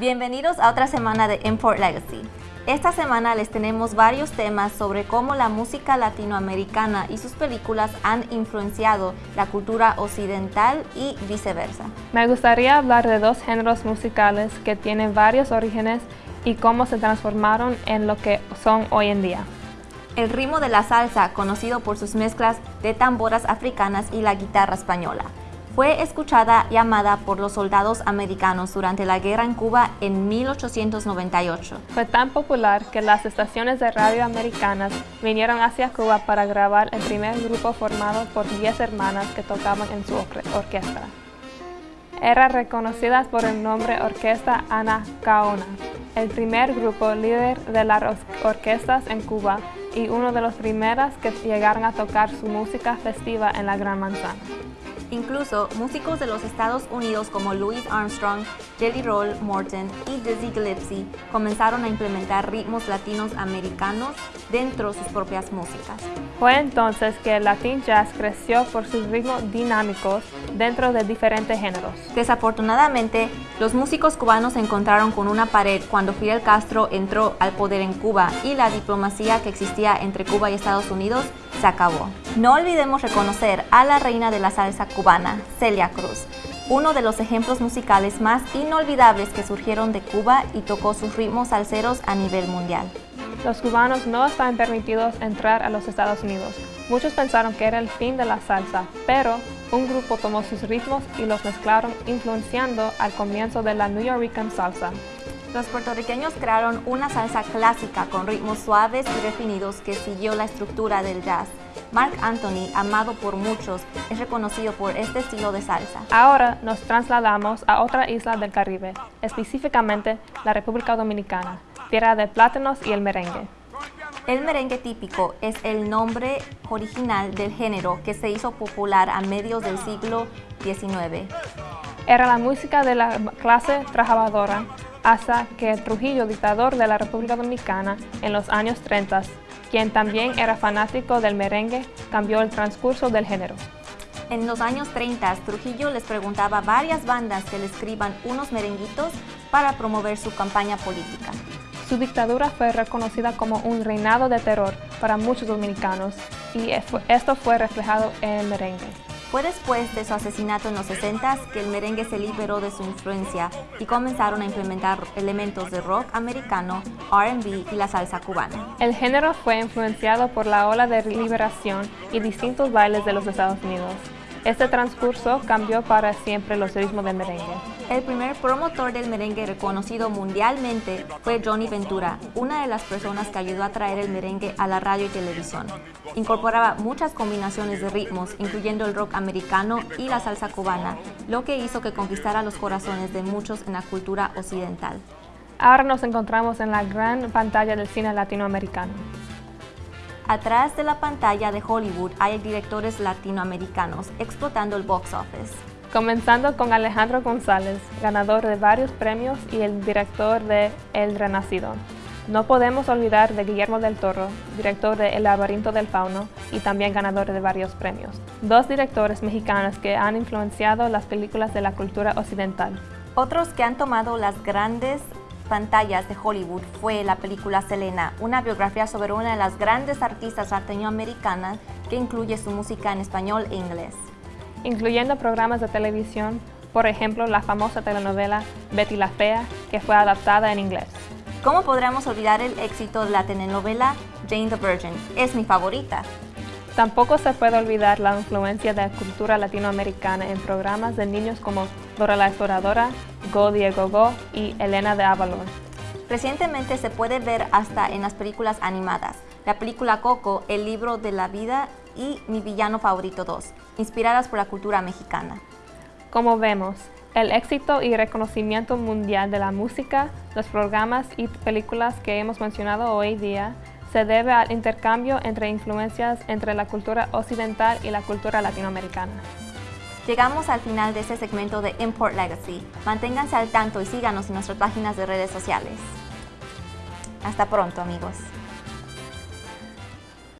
Bienvenidos a otra semana de Import Legacy. Esta semana les tenemos varios temas sobre cómo la música latinoamericana y sus películas han influenciado la cultura occidental y viceversa. Me gustaría hablar de dos géneros musicales que tienen varios orígenes y cómo se transformaron en lo que son hoy en día. El ritmo de la salsa, conocido por sus mezclas de tamboras africanas y la guitarra española, fue escuchada y amada por los soldados americanos durante la guerra en Cuba en 1898. Fue tan popular que las estaciones de radio americanas vinieron hacia Cuba para grabar el primer grupo formado por 10 hermanas que tocaban en su orquesta. Era reconocida por el nombre Orquesta Ana Caona, el primer grupo líder de las orquestas en Cuba y uno de los primeros que llegaron a tocar su música festiva en la Gran Manzana. Incluso músicos de los Estados Unidos como Louis Armstrong, Jelly Roll Morton y Dizzy Gillespie comenzaron a implementar ritmos latinos americanos dentro de sus propias músicas. Fue entonces que el Latin Jazz creció por sus ritmos dinámicos dentro de diferentes géneros. Desafortunadamente, los músicos cubanos se encontraron con una pared cuando Fidel Castro entró al poder en Cuba y la diplomacia que existía entre Cuba y Estados Unidos se acabó. No olvidemos reconocer a la reina de la salsa cubana, Celia Cruz, uno de los ejemplos musicales más inolvidables que surgieron de Cuba y tocó sus ritmos salseros a nivel mundial. Los cubanos no estaban permitidos entrar a los Estados Unidos. Muchos pensaron que era el fin de la salsa, pero un grupo tomó sus ritmos y los mezclaron influenciando al comienzo de la New York salsa. Los puertorriqueños crearon una salsa clásica con ritmos suaves y definidos que siguió la estructura del jazz. Mark Anthony, amado por muchos, es reconocido por este estilo de salsa. Ahora nos trasladamos a otra isla del Caribe, específicamente la República Dominicana, tierra de plátanos y el merengue. El merengue típico es el nombre original del género que se hizo popular a medios del siglo XIX. Era la música de la clase trabajadora hasta que Trujillo, dictador de la República Dominicana en los años 30, quien también era fanático del merengue, cambió el transcurso del género. En los años 30, Trujillo les preguntaba a varias bandas que le escriban unos merenguitos para promover su campaña política. Su dictadura fue reconocida como un reinado de terror para muchos dominicanos y esto fue reflejado en el merengue. Fue después de su asesinato en los 60 que el merengue se liberó de su influencia y comenzaron a implementar elementos de rock americano, R&B y la salsa cubana. El género fue influenciado por la ola de liberación y distintos bailes de los Estados Unidos. Este transcurso cambió para siempre los ritmos del merengue. El primer promotor del merengue reconocido mundialmente fue Johnny Ventura, una de las personas que ayudó a traer el merengue a la radio y televisión. Incorporaba muchas combinaciones de ritmos, incluyendo el rock americano y la salsa cubana, lo que hizo que conquistara los corazones de muchos en la cultura occidental. Ahora nos encontramos en la gran pantalla del cine latinoamericano. Atrás de la pantalla de Hollywood hay directores latinoamericanos explotando el box office. Comenzando con Alejandro González, ganador de varios premios y el director de El Renacido. No podemos olvidar de Guillermo del Toro, director de El laberinto del fauno y también ganador de varios premios. Dos directores mexicanos que han influenciado las películas de la cultura occidental. Otros que han tomado las grandes pantallas de Hollywood fue la película Selena, una biografía sobre una de las grandes artistas latinoamericanas que incluye su música en español e inglés. Incluyendo programas de televisión, por ejemplo la famosa telenovela Betty la Fea, que fue adaptada en inglés. ¿Cómo podríamos olvidar el éxito de la telenovela Jane the Virgin? Es mi favorita. Tampoco se puede olvidar la influencia de la cultura latinoamericana en programas de niños como Dora la Exploradora, Go Diego Go y Elena de Avalon. Recientemente se puede ver hasta en las películas animadas, la película Coco, El libro de la vida y Mi villano favorito 2, inspiradas por la cultura mexicana. Como vemos, el éxito y reconocimiento mundial de la música, los programas y películas que hemos mencionado hoy día se debe al intercambio entre influencias entre la cultura occidental y la cultura latinoamericana. Llegamos al final de este segmento de Import Legacy. Manténganse al tanto y síganos en nuestras páginas de redes sociales. Hasta pronto, amigos.